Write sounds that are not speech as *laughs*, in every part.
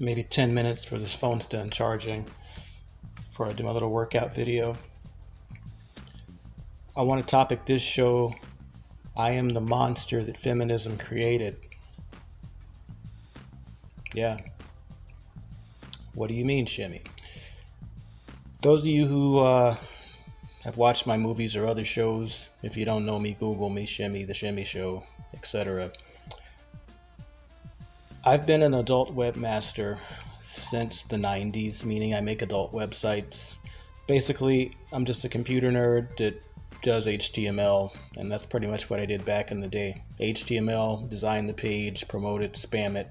maybe 10 minutes for this phone's done charging before I do my little workout video. I want to topic this show I am the monster that feminism created. Yeah. What do you mean, Shimmy? Those of you who uh, have watched my movies or other shows, if you don't know me, Google me, Shimmy, The Shimmy Show, etc. I've been an adult webmaster since the 90s, meaning I make adult websites. Basically, I'm just a computer nerd that does HTML, and that's pretty much what I did back in the day. HTML, design the page, promote it, spam it,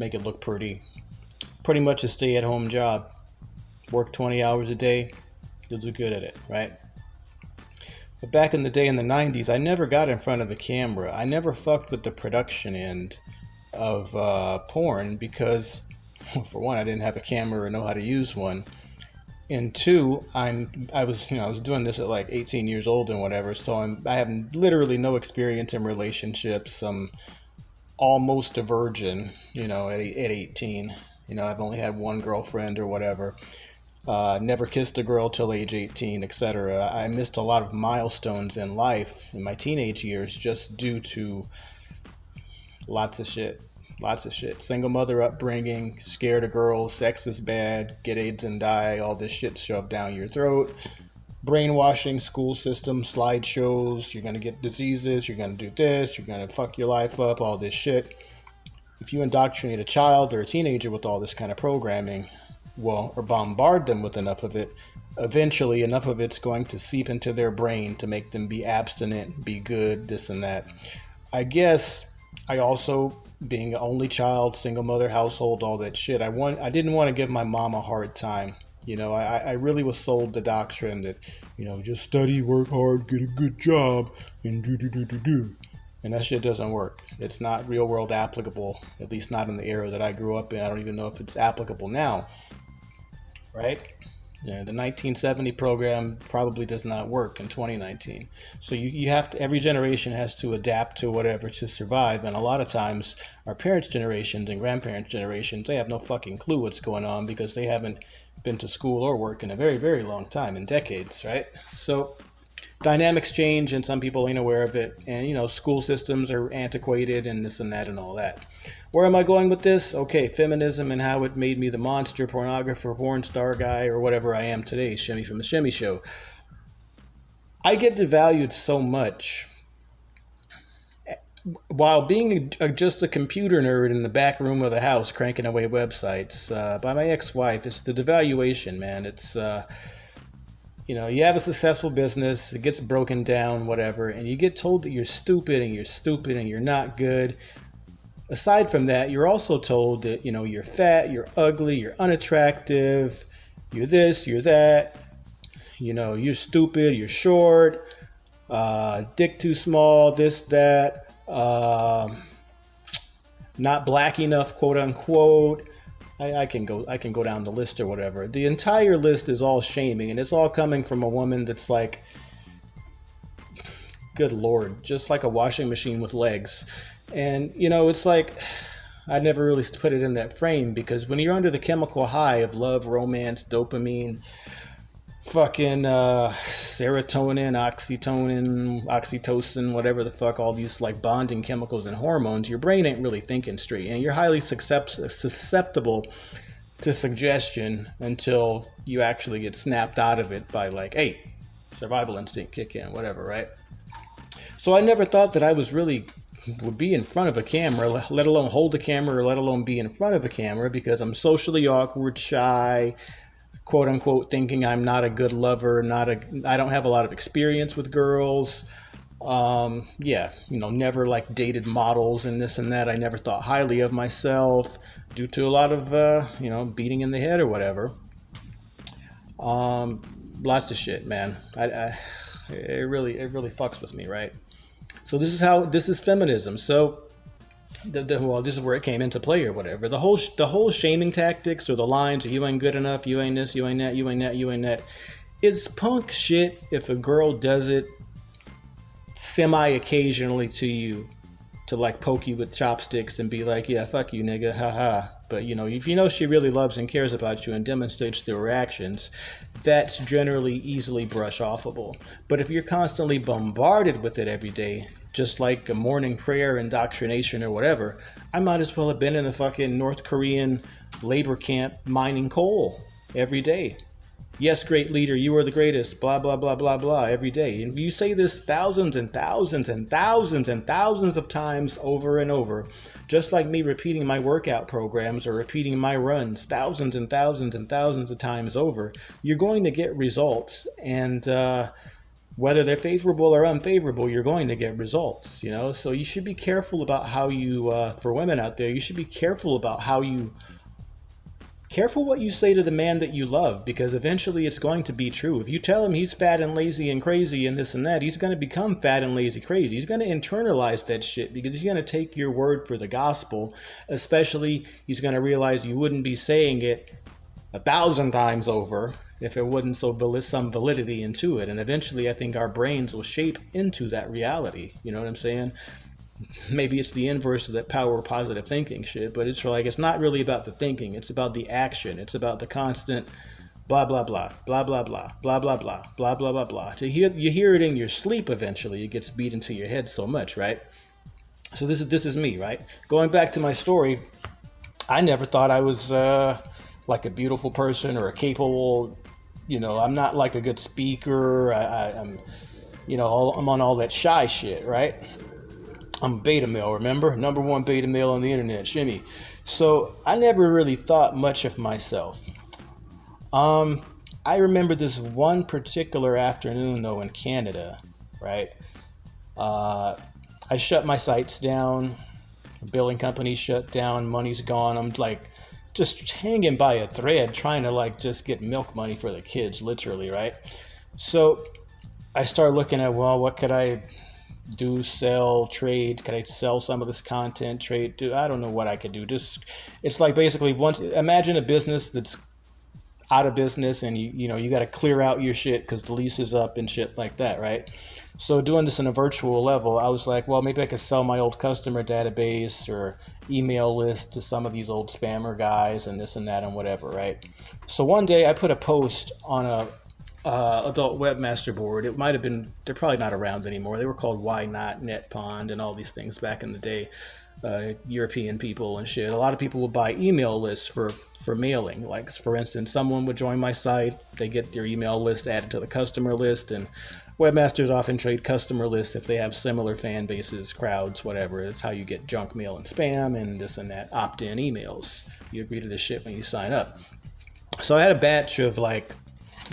make it look pretty. Pretty much a stay at home job. Work 20 hours a day, you'll do good at it, right? But back in the day in the 90s, I never got in front of the camera. I never fucked with the production end of uh, porn because, *laughs* for one, I didn't have a camera or know how to use one. And two, I'm I was you know I was doing this at like 18 years old and whatever, so I'm I have literally no experience in relationships. I'm almost a virgin, you know, at, at 18. You know, I've only had one girlfriend or whatever. Uh, never kissed a girl till age 18, etc. I missed a lot of milestones in life in my teenage years just due to lots of shit. Lots of shit. Single mother upbringing, scared of girls, sex is bad, get AIDS and die, all this shit shoved down your throat. Brainwashing, school system, slideshows, you're gonna get diseases, you're gonna do this, you're gonna fuck your life up, all this shit. If you indoctrinate a child or a teenager with all this kind of programming, well, or bombard them with enough of it, eventually enough of it's going to seep into their brain to make them be abstinent, be good, this and that. I guess I also, being an only child, single mother household, all that shit, I want I didn't want to give my mom a hard time. You know, I, I really was sold the doctrine that, you know, just study, work hard, get a good job, and do do do do do. And that shit doesn't work. It's not real world applicable, at least not in the era that I grew up in. I don't even know if it's applicable now right? The 1970 program probably does not work in 2019. So you, you have to, every generation has to adapt to whatever to survive. And a lot of times, our parents' generations and grandparents' generations, they have no fucking clue what's going on because they haven't been to school or work in a very, very long time, in decades, right? So dynamics change and some people ain't aware of it. And, you know, school systems are antiquated and this and that and all that. Where am I going with this? Okay, feminism and how it made me the monster, pornographer, porn star guy, or whatever I am today, Shimmy from the Shimmy Show. I get devalued so much while being a, just a computer nerd in the back room of the house cranking away websites uh, by my ex-wife. It's the devaluation, man. It's uh, you know, you have a successful business, it gets broken down, whatever, and you get told that you're stupid and you're stupid and you're not good aside from that, you're also told that, you know, you're fat, you're ugly, you're unattractive, you're this, you're that, you know, you're stupid, you're short, uh, dick too small, this, that, uh, not black enough, quote unquote. I, I, can go I can go down the list or whatever. The entire list is all shaming and it's all coming from a woman that's like good lord, just like a washing machine with legs. And, you know, it's like, I never really put it in that frame because when you're under the chemical high of love, romance, dopamine, fucking uh, serotonin, oxytocin, oxytocin, whatever the fuck, all these like bonding chemicals and hormones, your brain ain't really thinking straight. And you're highly susceptible to suggestion until you actually get snapped out of it by like, hey, survival instinct kick in, whatever, right? So I never thought that I was really would be in front of a camera, let alone hold a camera, or let alone be in front of a camera, because I'm socially awkward, shy, quote unquote, thinking I'm not a good lover, not a, I don't have a lot of experience with girls. Um, yeah, you know, never like dated models and this and that. I never thought highly of myself due to a lot of, uh, you know, beating in the head or whatever. Um, lots of shit, man. I, I, it really, it really fucks with me, right? So this is how this is feminism. So the, the, well, this is where it came into play or whatever. The whole the whole shaming tactics or the lines, you ain't good enough, you ain't this, you ain't that, you ain't that, you ain't that. It's punk shit if a girl does it semi occasionally to you to like poke you with chopsticks and be like, yeah, fuck you, nigga, haha. But you know, if you know she really loves and cares about you and demonstrates through her actions, that's generally easily brush offable. But if you're constantly bombarded with it every day, just like a morning prayer, indoctrination, or whatever, I might as well have been in a fucking North Korean labor camp mining coal every day. Yes, great leader, you are the greatest, blah, blah, blah, blah, blah, every day. And you say this thousands and thousands and thousands and thousands of times over and over, just like me repeating my workout programs or repeating my runs thousands and thousands and thousands of times over, you're going to get results. And, uh, whether they're favorable or unfavorable, you're going to get results, you know? So you should be careful about how you, uh, for women out there, you should be careful about how you Careful what you say to the man that you love because eventually it's going to be true. If you tell him he's fat and lazy and crazy and this and that, he's going to become fat and lazy crazy. He's going to internalize that shit because he's going to take your word for the gospel. Especially, he's going to realize you wouldn't be saying it a thousand times over if it wasn't so some validity into it. And eventually, I think our brains will shape into that reality. You know what I'm saying? Maybe it's the inverse of that power positive thinking shit, but it's like it's not really about the thinking, it's about the action. It's about the constant blah blah blah blah blah blah blah blah blah blah blah blah blah. To hear you hear it in your sleep eventually, it gets beat into your head so much, right? So this is this is me, right? Going back to my story, I never thought I was uh, like a beautiful person or a capable, you know, I'm not like a good speaker. I, I, am you know, all, I'm on all that shy shit, right? I'm beta male, remember? Number one beta male on the internet, Shimmy. So I never really thought much of myself. Um, I remember this one particular afternoon though in Canada, right? Uh, I shut my sites down, billing company shut down, money's gone. I'm like just hanging by a thread trying to like just get milk money for the kids, literally, right? So I start looking at, well, what could I do sell trade can i sell some of this content trade do i don't know what i could do. Just it's like basically once imagine a business that's out of business and you you know you got to clear out your shit because the lease is up and shit like that right? So doing this in a virtual level i was like well maybe i could sell my old customer database or email list to some of these old spammer guys and this and that and whatever right? So one day i put a post on a uh, adult webmaster board. It might have been, they're probably not around anymore. They were called YNOT, NetPond, and all these things back in the day. Uh, European people and shit. A lot of people would buy email lists for, for mailing. Like, for instance, someone would join my site, they get their email list added to the customer list, and webmasters often trade customer lists if they have similar fan bases, crowds, whatever. It's how you get junk mail and spam and this and that opt in emails. You agree to this shit when you sign up. So I had a batch of like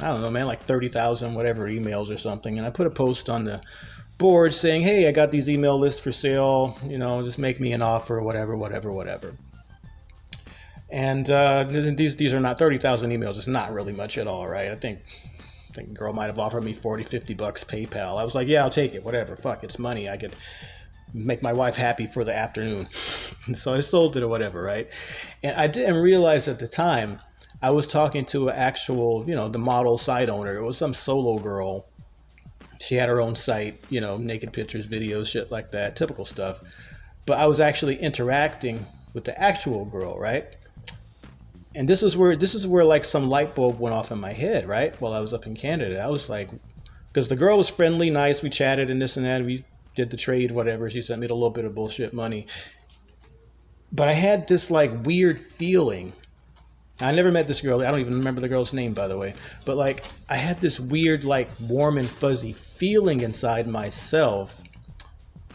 I don't know, man, like 30,000 whatever emails or something. And I put a post on the board saying, hey, I got these email lists for sale. You know, just make me an offer, whatever, whatever, whatever. And uh, these these are not 30,000 emails. It's not really much at all, right? I think I think girl might have offered me 40, 50 bucks PayPal. I was like, yeah, I'll take it. Whatever. Fuck, it's money. I could make my wife happy for the afternoon. *laughs* so I sold it or whatever, right? And I didn't realize at the time – I was talking to an actual, you know, the model site owner. It was some solo girl. She had her own site, you know, naked pictures, videos, shit like that, typical stuff. But I was actually interacting with the actual girl, right? And this is where this is where like some light bulb went off in my head, right? While I was up in Canada, I was like, because the girl was friendly, nice. We chatted and this and that. We did the trade, whatever. She sent me a little bit of bullshit money. But I had this like weird feeling I never met this girl. I don't even remember the girl's name, by the way. But like, I had this weird, like, warm and fuzzy feeling inside myself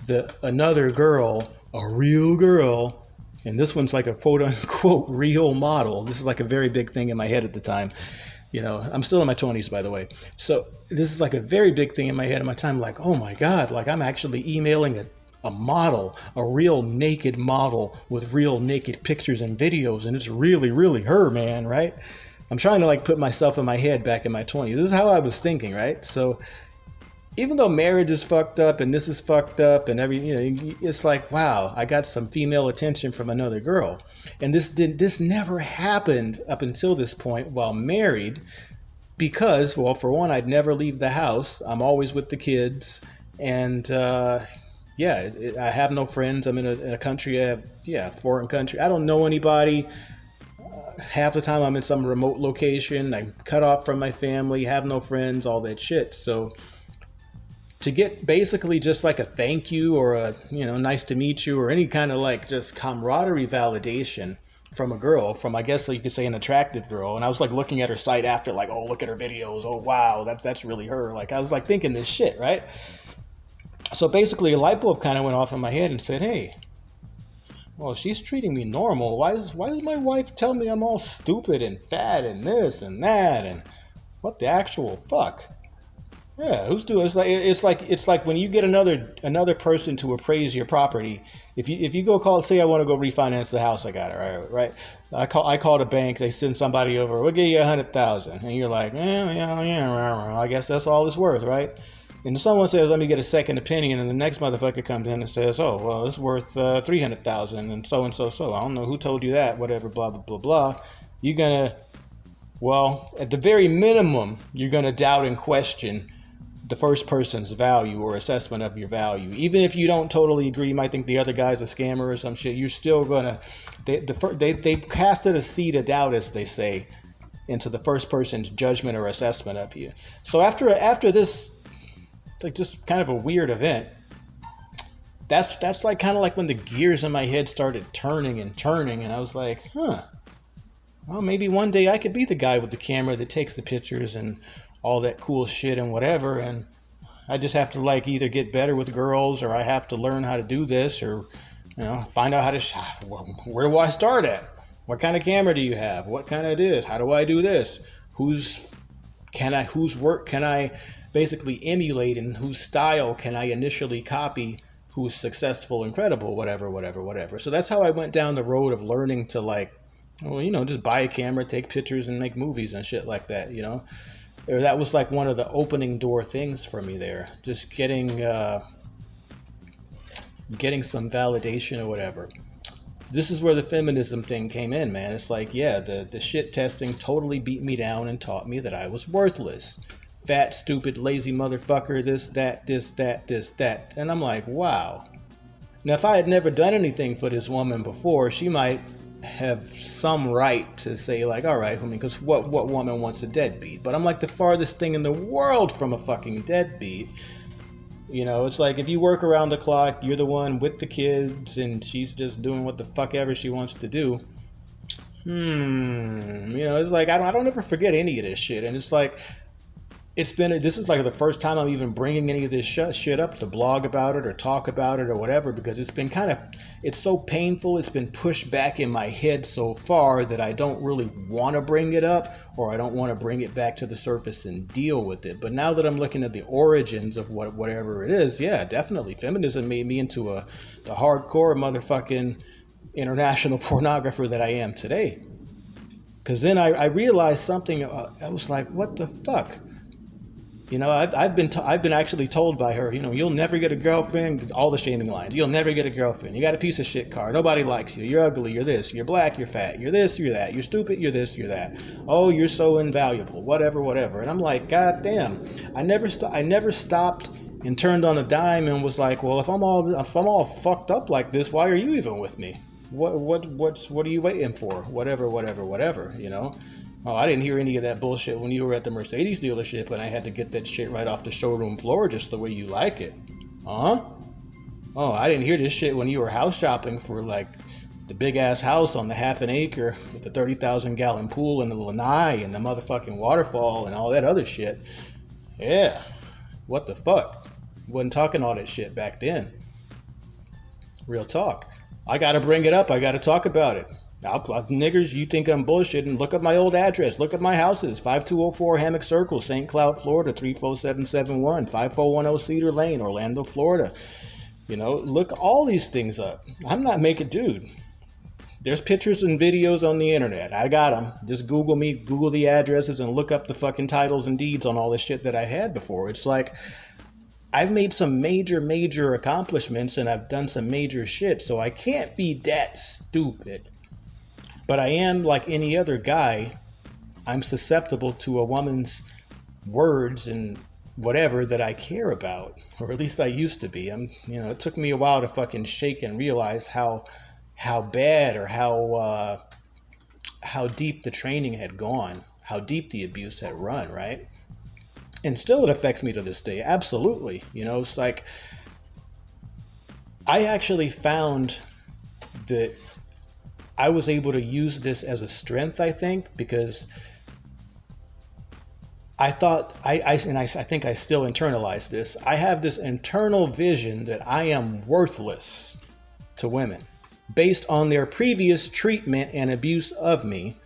that another girl, a real girl, and this one's like a quote unquote *laughs* real model. This is like a very big thing in my head at the time. You know, I'm still in my 20s, by the way. So this is like a very big thing in my head at my time. Like, oh my God, like I'm actually emailing a a model, a real naked model with real naked pictures and videos, and it's really, really her, man, right? I'm trying to like put myself in my head back in my 20s. This is how I was thinking, right? So even though marriage is fucked up and this is fucked up and every, you know, it's like, wow, I got some female attention from another girl. And this did this never happened up until this point while married because, well, for one, I'd never leave the house. I'm always with the kids and uh yeah, it, it, I have no friends. I'm in a, in a country, have, yeah, foreign country. I don't know anybody. Uh, half the time I'm in some remote location. I'm cut off from my family, have no friends, all that shit. So to get basically just like a thank you or a, you know, nice to meet you or any kind of like just camaraderie validation from a girl, from I guess you could say an attractive girl. And I was like looking at her site after, like, oh, look at her videos. Oh, wow, that, that's really her. Like, I was like thinking this shit, right? So basically, a light bulb kind of went off in my head and said, "Hey, well, she's treating me normal. Why does why does my wife tell me I'm all stupid and fat and this and that and what the actual fuck?" Yeah, who's doing? It's like it's like it's like when you get another another person to appraise your property. If you if you go call, say I want to go refinance the house I got it right, right. I call I called a bank. They send somebody over. We'll give you a hundred thousand, and you're like, yeah, yeah, yeah. I guess that's all it's worth, right? And someone says, "Let me get a second opinion," and the next motherfucker comes in and says, "Oh, well, it's worth uh, three hundred thousand, and so and so so." I don't know who told you that. Whatever, blah blah blah blah. You're gonna, well, at the very minimum, you're gonna doubt and question the first person's value or assessment of your value. Even if you don't totally agree, you might think the other guy's a scammer or some shit. You're still gonna. They the, they they casted a seed of doubt, as they say, into the first person's judgment or assessment of you. So after after this like just kind of a weird event. That's that's like kind of like when the gears in my head started turning and turning, and I was like, huh. Well, maybe one day I could be the guy with the camera that takes the pictures and all that cool shit and whatever, and I just have to like either get better with girls or I have to learn how to do this or you know find out how to. Sh- where do I start at? What kind of camera do you have? What kind of this? How do I do this? Who's can I? Whose work can I basically emulate and whose style can I initially copy who's successful, incredible, whatever, whatever, whatever. So that's how I went down the road of learning to like, well, you know, just buy a camera, take pictures, and make movies and shit like that, you know. Or that was like one of the opening door things for me there, just getting uh, getting some validation or whatever. This is where the feminism thing came in, man. It's like, yeah, the the shit testing totally beat me down and taught me that I was worthless fat, stupid, lazy motherfucker, this, that, this, that, this, that. And I'm like, wow. Now, if I had never done anything for this woman before, she might have some right to say, like, all right, homie, because what, what woman wants a deadbeat? But I'm like the farthest thing in the world from a fucking deadbeat. You know, it's like if you work around the clock, you're the one with the kids, and she's just doing what the fuck ever she wants to do. Hmm. You know, it's like I don't, I don't ever forget any of this shit, and it's like it's been this is like the first time I'm even bringing any of this shit up to blog about it or talk about it or whatever because it's been kind of it's so painful it's been pushed back in my head so far that I don't really want to bring it up or I don't want to bring it back to the surface and deal with it. But now that I'm looking at the origins of what whatever it is yeah definitely. Feminism made me into a the hardcore motherfucking international *laughs* pornographer that I am today. Because then I, I realized something uh, I was like what the fuck you know, I've, I've been I've been actually told by her, you know, you'll never get a girlfriend. All the shaming lines. You'll never get a girlfriend. You got a piece of shit car. Nobody likes you. You're ugly. You're this. You're black. You're fat. You're this. You're that. You're stupid. You're this. You're that. Oh, you're so invaluable. Whatever. Whatever. And I'm like, God damn. I never st- I never stopped and turned on a dime and was like, well, if I'm all if I'm all fucked up like this, why are you even with me? What what what's what are you waiting for? Whatever. Whatever. Whatever. You know. Oh, I didn't hear any of that bullshit when you were at the Mercedes dealership and I had to get that shit right off the showroom floor just the way you like it. Huh? Oh, I didn't hear this shit when you were house shopping for like the big ass house on the half an acre with the 30,000 gallon pool and the lanai and the motherfucking waterfall and all that other shit. Yeah. What the fuck? Wasn't talking all that shit back then. Real talk. I gotta bring it up. I gotta talk about it. I'll, niggers, you think I'm bullshitting? Look at my old address. Look at my houses. 5204 Hammock Circle, St. Cloud, Florida, 34771. 5410 Cedar Lane, Orlando, Florida. You know, look all these things up. I'm not making, dude. There's pictures and videos on the internet. I got them. Just Google me, Google the addresses, and look up the fucking titles and deeds on all this shit that I had before. It's like, I've made some major, major accomplishments and I've done some major shit, so I can't be that stupid but I am like any other guy. I'm susceptible to a woman's words and whatever that I care about, or at least I used to be. I'm, you know, it took me a while to fucking shake and realize how how bad or how uh, how deep the training had gone, how deep the abuse had run, right? And still, it affects me to this day. Absolutely, you know, it's like I actually found that I was able to use this as a strength. I think because I thought I, I and I, I think I still internalize this. I have this internal vision that I am worthless to women based on their previous treatment and abuse of me.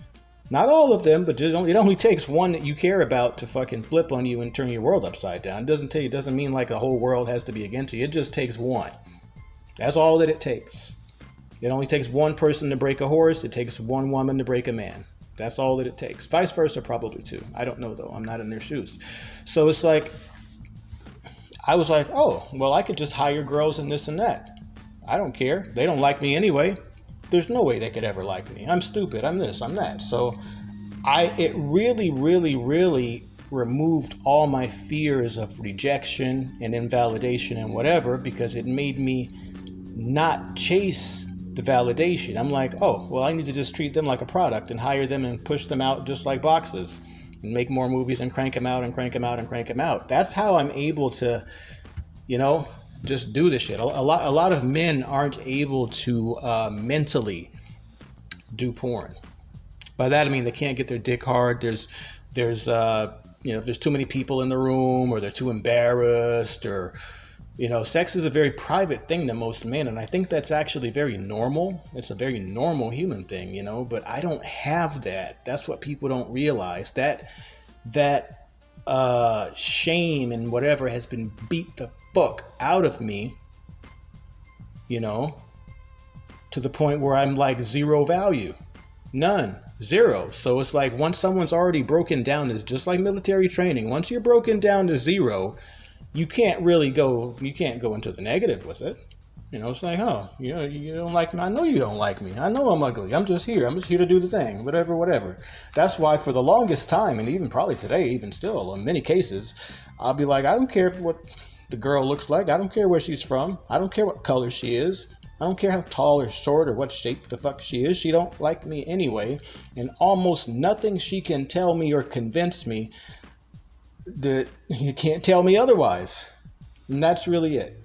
Not all of them, but it only, it only takes one that you care about to fucking flip on you and turn your world upside down. It doesn't tell you, it doesn't mean like the whole world has to be against you. It just takes one. That's all that it takes. It only takes one person to break a horse. It takes one woman to break a man. That's all that it takes. Vice versa, probably too. I don't know though. I'm not in their shoes. So it's like, I was like, oh, well, I could just hire girls and this and that. I don't care. They don't like me anyway. There's no way they could ever like me. I'm stupid. I'm this. I'm that. So I, it really, really, really removed all my fears of rejection and invalidation and whatever because it made me not chase the validation. I'm like, oh, well, I need to just treat them like a product and hire them and push them out just like boxes and make more movies and crank them out and crank them out and crank them out. That's how I'm able to, you know, just do this shit. A, lot, a lot of men aren't able to uh, mentally do porn. By that I mean they can't get their dick hard. There's, there's, uh, you know, if there's too many people in the room or they're too embarrassed or you know, sex is a very private thing to most men, and I think that's actually very normal. It's a very normal human thing, you know, but I don't have that. That's what people don't realize. That that uh, shame and whatever has been beat the fuck out of me, you know, to the point where I'm like zero value. None. Zero. So it's like once someone's already broken down, it's just like military training. Once you're broken down to zero, you can't really go you can't go into the negative with it. You know it's like oh you know you don't like me. I know you don't like me. I know i'm ugly. I'm just here. I'm just here to do the thing. Whatever whatever. That's why for the longest time and even probably today even still in many cases i'll be like i don't care what the girl looks like. I don't care where she's from. I don't care what color she is. I don't care how tall or short or what shape the fuck she is. She don't like me anyway. And almost nothing she can tell me or convince me that you can't tell me otherwise. And that's really it.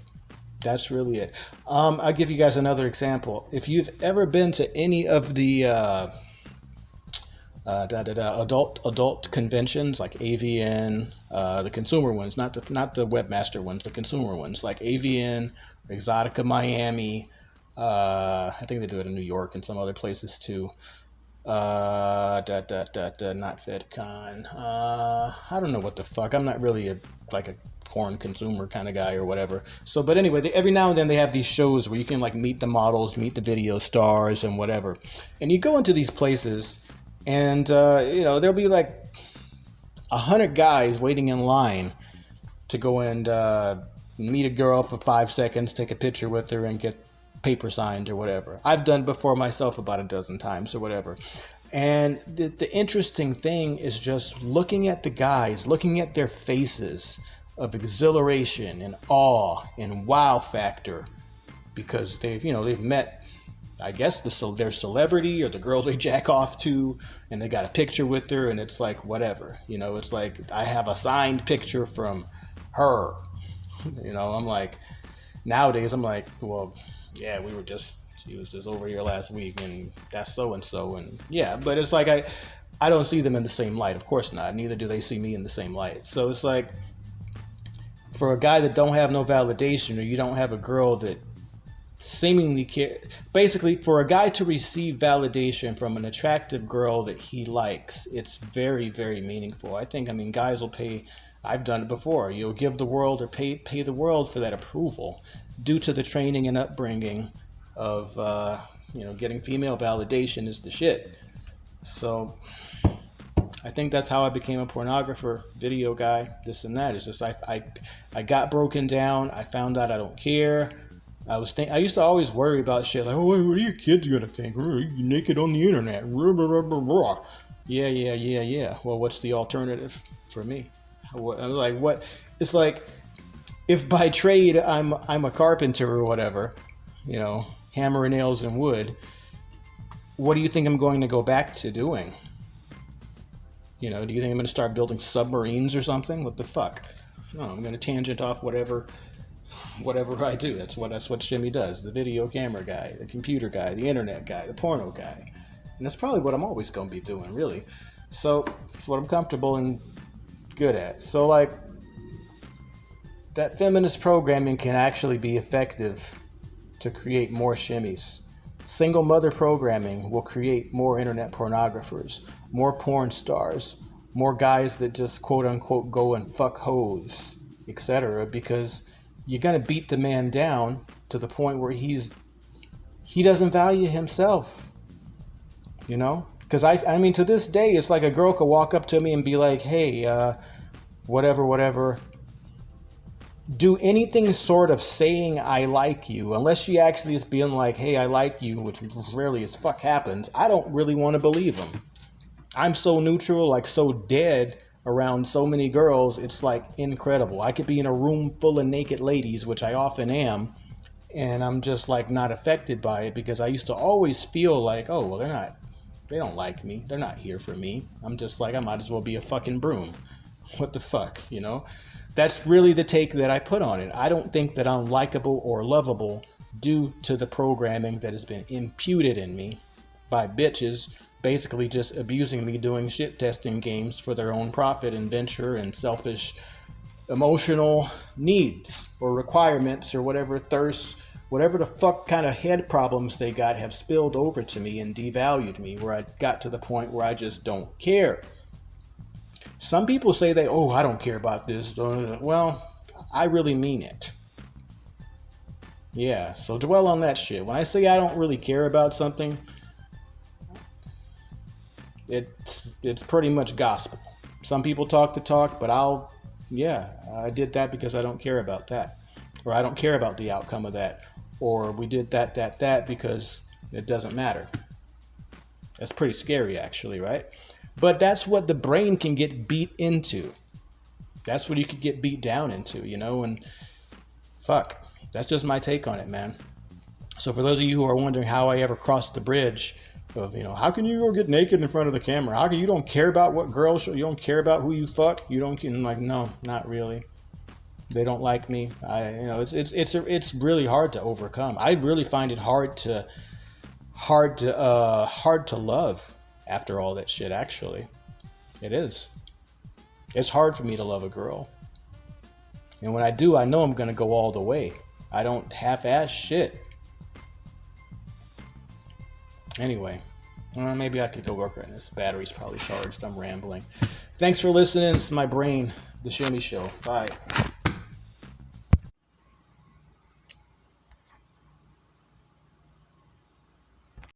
That's really it. Um, I'll give you guys another example. If you've ever been to any of the uh, uh, da, da, da, adult adult conventions like AVN, uh, the consumer ones, not the not the webmaster ones, the consumer ones like AVN, Exxxotica Miami. Uh, I think they do it in New York and some other places too uh, da, da, da, da, not FedCon. Uh, I don't know what the fuck. I'm not really a like a porn consumer kind of guy or whatever. So, but anyway, they, every now and then they have these shows where you can like meet the models, meet the video stars, and whatever. And you go into these places, and uh, you know there'll be like a hundred guys waiting in line to go and uh, meet a girl for five seconds, take a picture with her, and get paper signed or whatever. I've done before myself about a dozen times or whatever. And the, the interesting thing is just looking at the guys, looking at their faces of exhilaration and awe and wow factor because they've, you know, they've met, I guess, the, so their celebrity or the girl *laughs* they jack off to and they got a picture with her and it's like, whatever. You know, it's like, I have a signed picture from her. *laughs* You know, I'm like, nowadays, I'm like, well, yeah, we were just she was just over here last week, and that's so and so, and yeah. But it's like I, I don't see them in the same light. Of course not. Neither do they see me in the same light. So it's like, for a guy that don't have no validation, or you don't have a girl that seemingly care, basically for a guy to receive validation from an attractive girl that he likes, it's very very meaningful. I think. I mean, guys will pay. I've done it before. You'll give the world or pay pay the world for that approval due to the training and upbringing of uh, you know getting female validation is the shit. So I think that's how I became a pornographer, video guy, this and that. It's just I, I, I got broken down. I found out I don't care. I was think I used to always worry about shit like, oh, what are your kids gonna think? You naked on the internet? Yeah, yeah, yeah, yeah. Well, what's the alternative for me? Like what? It's like if by trade I'm I'm a carpenter or whatever, you know, hammer nails and wood. What do you think I'm going to go back to doing? You know, do you think I'm going to start building submarines or something? What the fuck? No, I'm going to tangent off whatever whatever I do. That's what that's what Shimmy does. The video camera guy, the computer guy, the internet guy, the porno guy. And that's probably what I'm always going to be doing, really. So, it's what I'm comfortable and good at. So like that feminist programming can actually be effective to create more shimmies. Single mother programming will create more internet pornographers, more porn stars, more guys that just quote unquote go and fuck hoes, etc. Because you're gonna beat the man down to the point where he's he doesn't value himself. You know? Because I, I mean, to this day, it's like a girl could walk up to me and be like, "Hey, uh, whatever, whatever." do anything sort of saying I like you, unless she actually is being like, hey, I like you, which rarely as fuck happens, I don't really want to believe them. I'm so neutral, like so dead around so many girls, it's like incredible. I could be in a room full of naked ladies, which I often am, and I'm just like not affected by it because I used to always feel like, oh, well, they're not, they don't like me. They're not here for me. I'm just like, I might as well be a fucking broom. What the fuck, you know? that's really the take that I put on it. I don't think that I'm likable or lovable due to the programming that has been imputed in me by bitches basically just abusing me doing shit testing games for their own profit and venture and selfish emotional needs or requirements or whatever thirst whatever the fuck kind of head problems they got have spilled over to me and devalued me where I got to the point where I just don't care. Some people say they, oh, I don't care about this. Well, I really mean it. Yeah, so dwell on that shit. When I say I don't really care about something, it's it's pretty much gospel. Some people talk the talk, but I'll yeah, I did that because I don't care about that. Or I don't care about the outcome of that. Or we did that, that, that because it doesn't matter. That's pretty scary actually, right? But that's what the brain can get beat into. That's what you could get beat down into, you know, and fuck. That's just my take on it, man. So for those of you who are wondering how I ever crossed the bridge of, you know, how can you go get naked in front of the camera? How can you don't care about what girls show? You don't care about who you fuck? You don't like, no, not really. They don't like me. I, you know, it's it's it's it's really hard to overcome. I really find it hard to hard to uh hard to love after all that shit, actually. It is. It's hard for me to love a girl. And when I do, I know I'm to go all the way. I don't half ass shit. Anyway, maybe I could go work on this. Battery's probably charged. I'm rambling. Thanks for listening. It's my brain, The Shimmy Show. Bye.